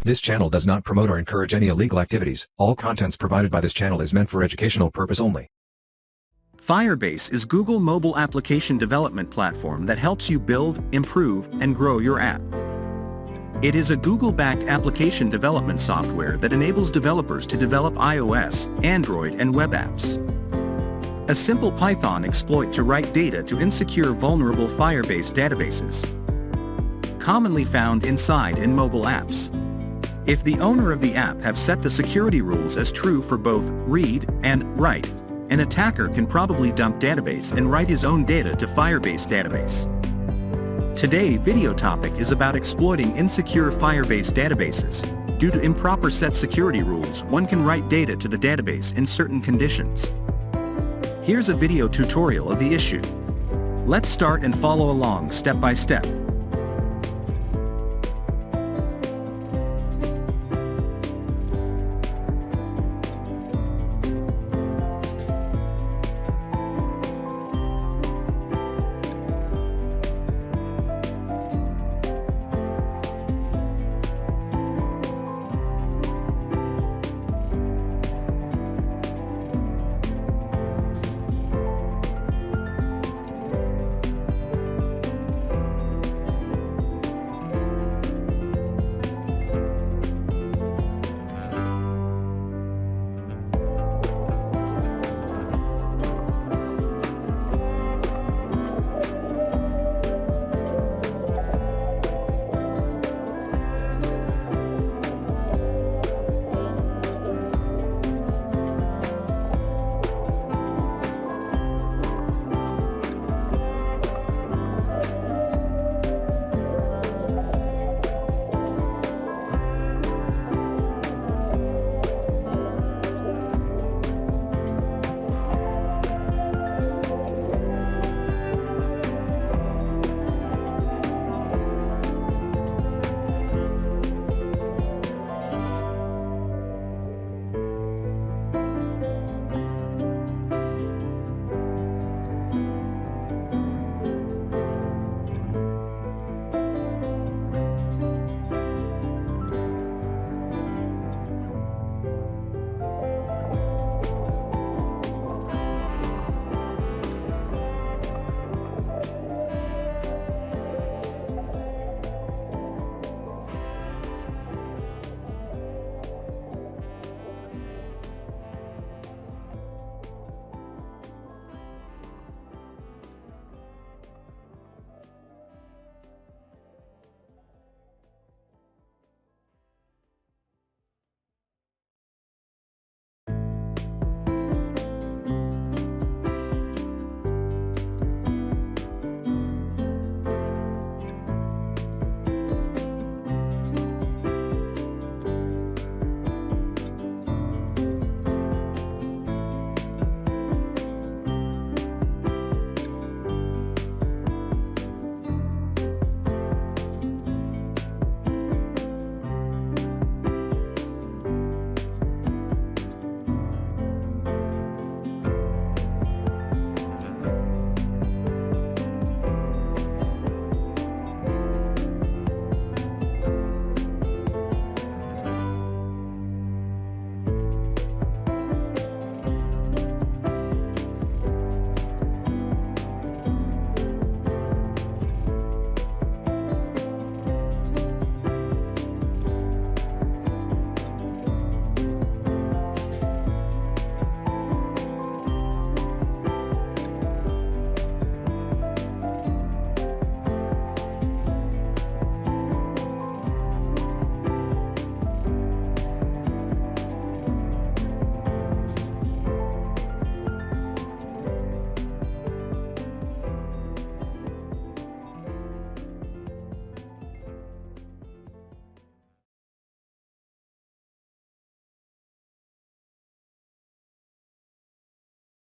This channel does not promote or encourage any illegal activities. All contents provided by this channel is meant for educational purpose only. Firebase is Google mobile application development platform that helps you build, improve, and grow your app. It is a Google-backed application development software that enables developers to develop iOS, Android, and web apps. A simple Python exploit to write data to insecure vulnerable Firebase databases. Commonly found inside in mobile apps. If the owner of the app have set the security rules as true for both read and write, an attacker can probably dump database and write his own data to Firebase database. Today video topic is about exploiting insecure Firebase databases. Due to improper set security rules, one can write data to the database in certain conditions. Here's a video tutorial of the issue. Let's start and follow along step by step.